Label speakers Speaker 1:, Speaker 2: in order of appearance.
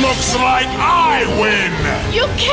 Speaker 1: Looks like I win!
Speaker 2: You can't